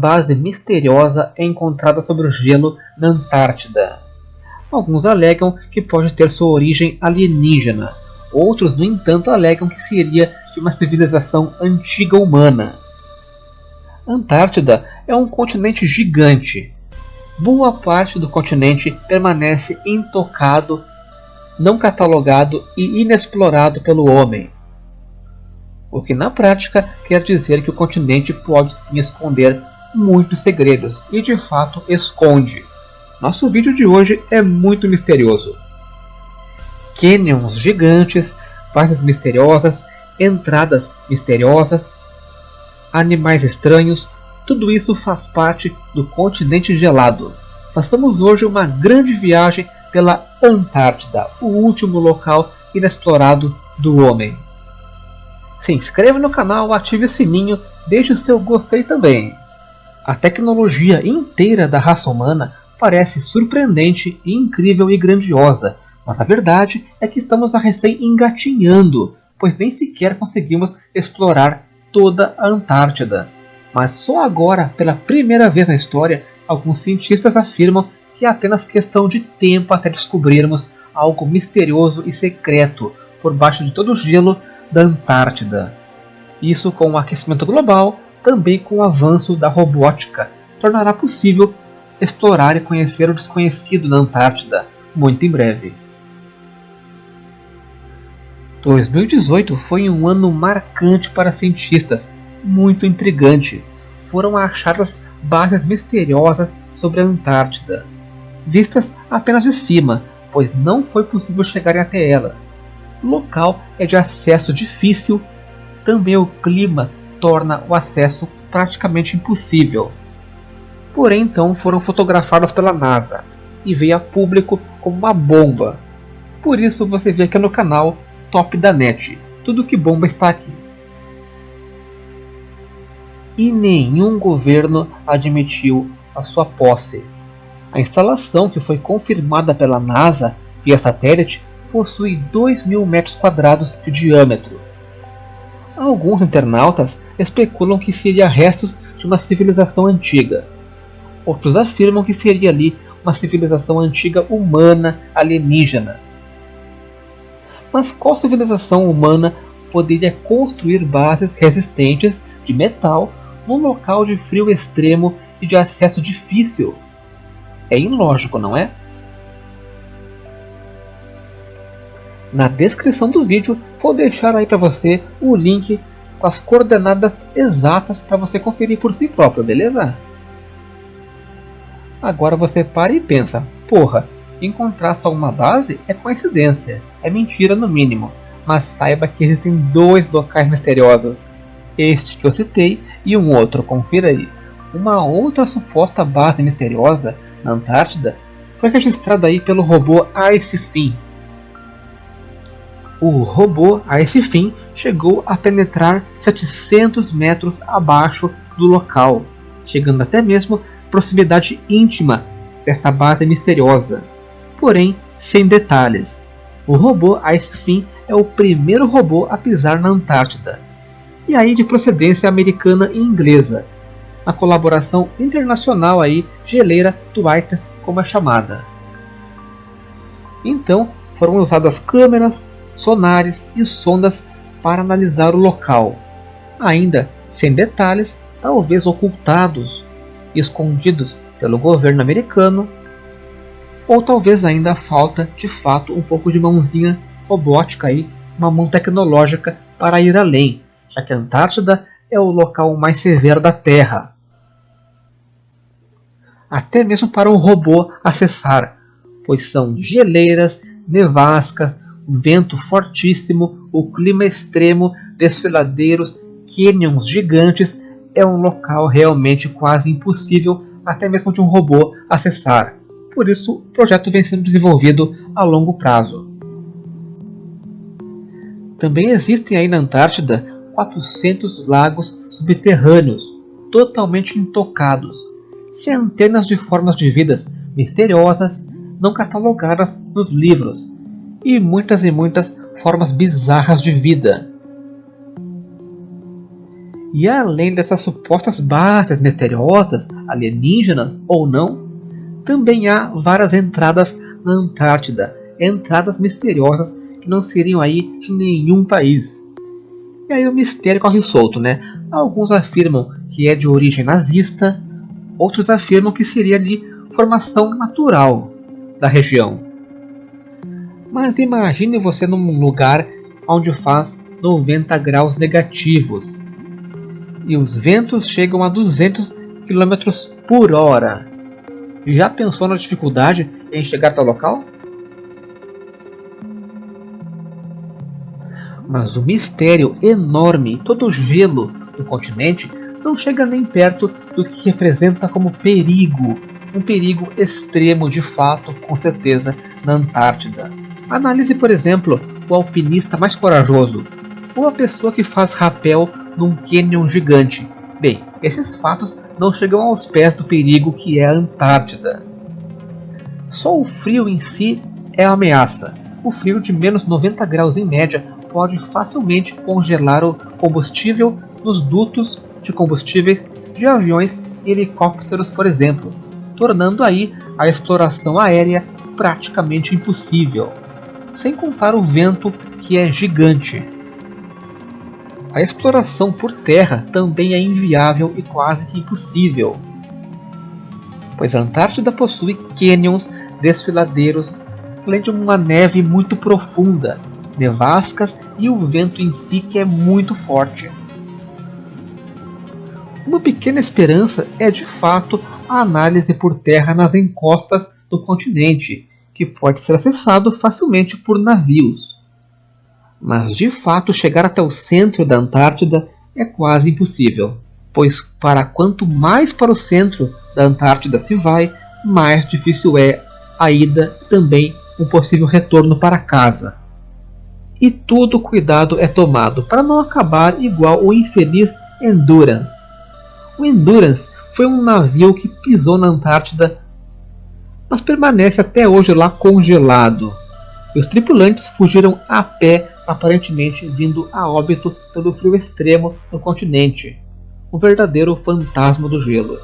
base misteriosa é encontrada sobre o gelo na Antártida. Alguns alegam que pode ter sua origem alienígena, outros, no entanto, alegam que seria de uma civilização antiga humana. Antártida é um continente gigante. Boa parte do continente permanece intocado, não catalogado e inexplorado pelo homem. O que na prática quer dizer que o continente pode sim esconder muitos segredos e de fato esconde. Nosso vídeo de hoje é muito misterioso. Canyons gigantes, bases misteriosas, entradas misteriosas, animais estranhos, tudo isso faz parte do continente gelado. Façamos hoje uma grande viagem pela Antártida, o último local inexplorado do homem. Se inscreva no canal, ative o sininho, deixe o seu gostei também. A tecnologia inteira da raça humana parece surpreendente, incrível e grandiosa, mas a verdade é que estamos a recém engatinhando, pois nem sequer conseguimos explorar toda a Antártida. Mas só agora, pela primeira vez na história, alguns cientistas afirmam que é apenas questão de tempo até descobrirmos algo misterioso e secreto por baixo de todo o gelo da Antártida. Isso com o aquecimento global, também com o avanço da robótica, tornará possível explorar e conhecer o desconhecido na Antártida muito em breve. 2018 foi um ano marcante para cientistas, muito intrigante. Foram achadas bases misteriosas sobre a Antártida, vistas apenas de cima, pois não foi possível chegar até elas. O local é de acesso difícil, também o clima torna o acesso praticamente impossível. Porém, então foram fotografadas pela NASA e veio a público como uma bomba. Por isso você vê aqui no canal Top da Net, tudo que bomba está aqui. E nenhum governo admitiu a sua posse. A instalação que foi confirmada pela NASA via satélite possui 2 mil metros quadrados de diâmetro. Alguns internautas especulam que seria restos de uma civilização antiga. Outros afirmam que seria ali uma civilização antiga humana alienígena. Mas qual civilização humana poderia construir bases resistentes de metal num local de frio extremo e de acesso difícil? É ilógico, não é? Na descrição do vídeo vou deixar aí para você o link com as coordenadas exatas para você conferir por si próprio, beleza? Agora você para e pensa, porra, encontrar só uma base é coincidência, é mentira no mínimo, mas saiba que existem dois locais misteriosos, este que eu citei e um outro, confira aí. Uma outra suposta base misteriosa na Antártida foi registrada aí pelo robô Icefin, o robô, a esse fim, chegou a penetrar 700 metros abaixo do local, chegando até mesmo proximidade íntima desta base misteriosa, porém sem detalhes. O robô, a esse fim, é o primeiro robô a pisar na Antártida, e aí de procedência americana e inglesa, a colaboração internacional aí geleira do Arctis como é chamada. Então foram usadas câmeras, sonares e sondas para analisar o local, ainda sem detalhes, talvez ocultados escondidos pelo governo americano, ou talvez ainda falta de fato um pouco de mãozinha robótica aí, uma mão tecnológica para ir além, já que a Antártida é o local mais severo da Terra. Até mesmo para um robô acessar, pois são geleiras, nevascas, vento fortíssimo, o clima extremo, desfiladeiros, canyons gigantes, é um local realmente quase impossível até mesmo de um robô acessar. Por isso, o projeto vem sendo desenvolvido a longo prazo. Também existem aí na Antártida 400 lagos subterrâneos, totalmente intocados, centenas de formas de vidas misteriosas não catalogadas nos livros, e muitas e muitas formas bizarras de vida. E além dessas supostas bases misteriosas, alienígenas ou não, também há várias entradas na Antártida, entradas misteriosas que não seriam aí de nenhum país. E aí o mistério corre solto, né? Alguns afirmam que é de origem nazista, outros afirmam que seria ali formação natural da região. Mas imagine você num lugar onde faz 90 graus negativos e os ventos chegam a 200 km por hora. Já pensou na dificuldade em chegar até o local? Mas o mistério enorme, todo o gelo do continente não chega nem perto do que representa como perigo, um perigo extremo de fato, com certeza, na Antártida. Analise, por exemplo, o alpinista mais corajoso, ou a pessoa que faz rapel num canyon gigante. Bem, esses fatos não chegam aos pés do perigo que é a Antártida. Só o frio em si é a ameaça. O frio de menos 90 graus em média pode facilmente congelar o combustível nos dutos de combustíveis de aviões e helicópteros, por exemplo, tornando aí a exploração aérea praticamente impossível. Sem contar o vento que é gigante. A exploração por terra também é inviável e quase que impossível, pois a Antártida possui cânions, desfiladeiros, além de uma neve muito profunda, nevascas e o vento em si que é muito forte. Uma pequena esperança é de fato a análise por terra nas encostas do continente, que pode ser acessado facilmente por navios. Mas de fato chegar até o centro da Antártida é quase impossível, pois para quanto mais para o centro da Antártida se vai, mais difícil é a ida e também um possível retorno para casa. E todo cuidado é tomado para não acabar igual o infeliz Endurance. O Endurance foi um navio que pisou na Antártida, mas permanece até hoje lá congelado. E os tripulantes fugiram a pé aparentemente vindo a óbito pelo frio extremo no continente, um verdadeiro fantasma do gelo.